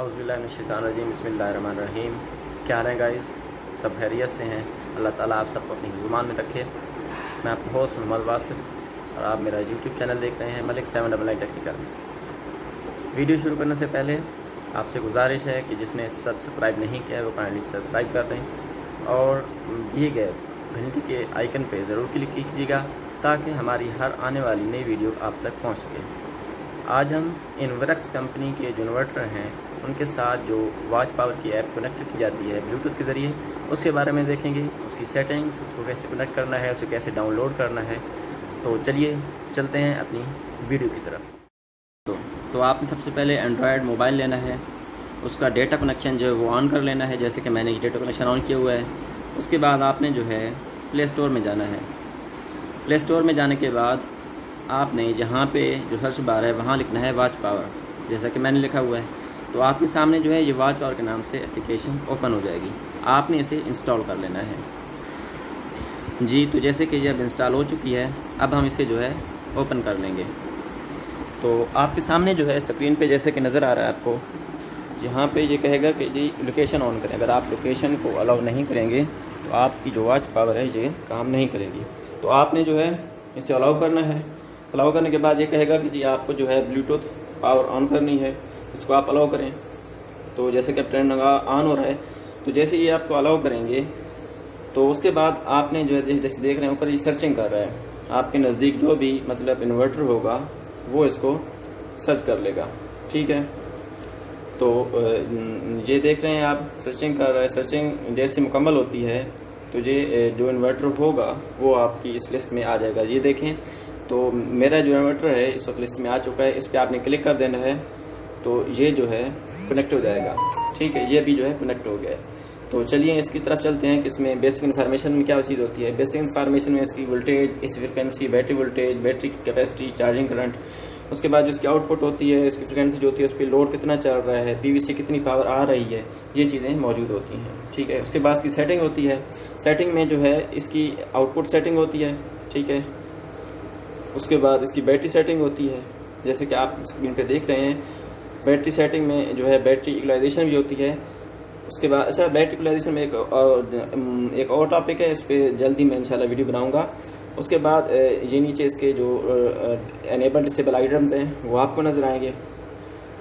اعوذ باللہ من الشیطان الرجیم، بسم اللہ الرحمن الرحیم۔ کیا حال ہیں گائز سب خیریت سے ہیں۔ اللہ تعالیٰ آپ سب کو اپنی زبان میں رکھے۔ میں آپ کو ہوسٹ محمد واصف، اور آپ میرا یوٹیوب چینل دیکھ رہے ہیں، Malik seven double nine technical video شروع کرنے سے پہلے آپ سے گزارش ہے کہ جس نے سبسکرائب نہیں کیا ہے، وہ کائنڈلی سبسکرائب کر دیں۔ اور دیے گئے گھنٹی کے آئیکن پہ ضرور کلک کیجیے گا تاکہ ہماری ہر آنے والی نئی ویڈیو آپ تک پہنچ سکے۔ آج ہم انورکس کمپنی کے جو انورٹر ہیں ان کے ساتھ جو واچ پاور کی ایپ کنیکٹ کی جاتی ہے بلوٹوتھ کے ذریعے، اس کے بارے میں دیکھیں گے، اس کی سیٹنگز اس کو کیسے کنیکٹ کرنا ہے، اسے کیسے ڈاؤن لوڈ کرنا ہے۔ تو چلیے، چلتے ہیں اپنی ویڈیو کی طرف۔ تو تو آپ نے سب سے پہلے اینڈرائڈ موبائل لینا ہے۔ اس کا ڈیٹا کنیکشن جو ہے وہ آن کر لینا ہے، جیسے کہ میں نے ڈیٹا کنیکشن آن کیا ہوا ہے۔ اس کے بعد آپ نے جو ہے پلے اسٹور میں جانا ہے۔ پلے اسٹور میں جانے کے بعد آپ نے جہاں پہ جو سرچ بار ہے، وہاں لکھنا ہے واچ پاور جیسا کہ میں نے لکھا ہوا ہے۔ تو آپ کے سامنے جو ہے یہ واچ پاور کے نام سے اپلیکیشن اوپن ہو جائے گی۔ آپ نے اسے انسٹال کر لینا ہے۔ جی تو جیسے کہ یہ اب انسٹال ہو چکی ہے، اب ہم اسے جو ہے اوپن کر لیں گے۔ تو آپ کے سامنے جو ہے اسکرین پہ جیسے کہ نظر آ رہا ہے آپ کو، یہاں پہ یہ کہے گا کہ جی لوکیشن آن کریں۔ اگر آپ لوکیشن کو الاؤ نہیں کریں گے، تو آپ کی جو واچ پاور ہے، یہ کام نہیں کرے گی۔ تو آپ نے جو ہے اسے الاؤ کرنا ہے۔ الاؤ کرنے کے بعد یہ کہے گا کہ جی آپ کو جو ہے بلوٹوتھ پاور آن کرنی ہے۔ اس کو آپ الاؤ کریں۔ تو جیسے کہ ٹرینڈ آن ہو رہا ہے، تو جیسے یہ آپ کو الاؤ کریں گے، تو اس کے بعد آپ نے جو ہے جیسے دیکھ رہے ہیں، اوپر یہ سرچنگ کر رہا ہے۔ آپ کے نزدیک جو بھی مطلب انورٹر ہوگا، وہ اس کو سرچ کر لے گا۔ ٹھیک ہے؟ تو یہ دیکھ رہے ہیں آپ سرچنگ کر رہے ہیں سرچنگ جیسے مکمل ہوتی ہے، تو یہ جو انورٹر ہوگا، وہ آپ کی اس لسٹ میں آ جائے گا۔ یہ دیکھیں، تو میرا جو انورٹر ہے، اس وقت لسٹ میں آ چکا ہے۔ اس پہ آپ نے کلک کر دینا ہے۔ تو یہ جو ہے کنیکٹ ہو جائے گا۔ ٹھیک ہے، یہ بھی جو ہے کنیکٹ ہو گیا۔ ہے تو چلیے، اس کی طرف چلتے ہیں کہ اس میں بیسک انفارمیشن میں کیا چیز ہوتی ہے۔ بیسک انفارمیشن میں اس کی وولٹیج اس فریکوینسی بیٹری وولٹیج بیٹری کی کیپیسٹی چارجنگ کرنٹ اس کے بعد جو اس کی آؤٹ پٹ ہوتی ہے، اس کی فریکوینسی جو ہوتی ہے، اس پہ لوڈ کتنا چل رہا ہے پی وی سی کتنی پاور آ رہی ہے، یہ چیزیں موجود ہوتی ہیں۔ ٹھیک ہے، اس کے بعد اس کی سیٹنگ ہوتی ہے۔ سیٹنگ میں جو ہے اس کی آؤٹ پٹ سیٹنگ ہوتی ہے۔ ٹھیک ہے۔ اس کے بعد اس کی بیٹری سیٹنگ ہوتی ہے۔ جیسے کہ آپ اسکرین پہ دیکھ رہے ہیں بیٹری سیٹنگ میں جو ہے بیٹری ایکولائزیشن بھی ہوتی ہے۔ اس کے بعد اچھا بیٹری ایکلائزیشن میں ایک ایک اور ٹاپک ہے، اس پہ جلدی میں انشاءاللہ ویڈیو بناؤں گا۔ اس کے بعد یہ نیچے اس کے جو انیبل ڈسیبل آئٹمز ہیں، وہ آپ کو نظر آئیں گے۔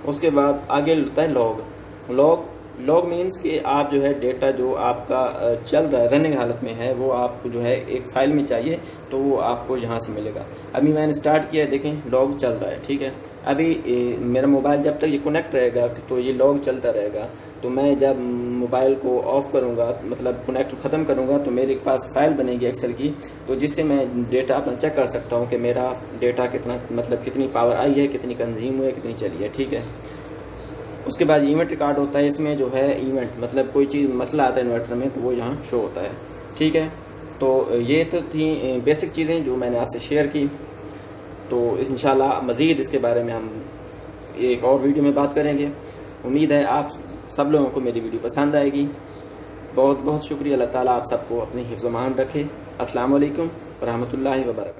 اس کے بعد آگے ہوتا ہے لاگ لاگ لاگ مینس کہ آپ جو ہے ڈیٹا جو آپ کا چل رہا ہے رننگ حالت میں ہے، وہ آپ کو جو ہے ایک فائل میں چاہیے تو وہ آپ کو یہاں سے ملے گا۔ ابھی میں نے اسٹارٹ کیا ہے، دیکھیں لاگ چل رہا ہے، ٹھیک ہے۔ ابھی میرا موبائل جب تک یہ کنیکٹ رہے گا تو یہ لاگ چلتا رہے گا۔ تو میں جب موبائل کو آف کروں گا مطلب کنیکٹ ختم کروں گا، تو میرے پاس فائل بنے گی ایکسل کی۔ تو جس سے میں ڈیٹا اپنا چیک کر سکتا ہوں کہ میرا ڈیٹا کتنا مطلب کتنی پاور آئی ہے، کتنی کنزیوم ہوئی ہے، کتنی چلی ہے، ٹھیک ہے۔ اس کے بعد ایونٹ ریکارڈ ہوتا ہے اس میں جو ہے ایونٹ مطلب کوئی چیز مسئلہ آتا ہے انورٹر میں تو وہ یہاں شو ہوتا ہے۔ ٹھیک ہے؟ تو یہ تو تھیں بیسک چیزیں جو میں نے آپ سے شیئر کی۔ تو انشاءاللہ مزید اس کے بارے میں ہم ایک اور ویڈیو میں بات کریں گے۔ امید ہے آپ سب لوگوں کو میری ویڈیو پسند آئے گی۔ بہت بہت شکریہ، اللہ تعالیٰ آپ سب کو اپنی حفظ و مان رکھے۔ السلام علیکم ورحمۃ اللہ وبرکاتہ۔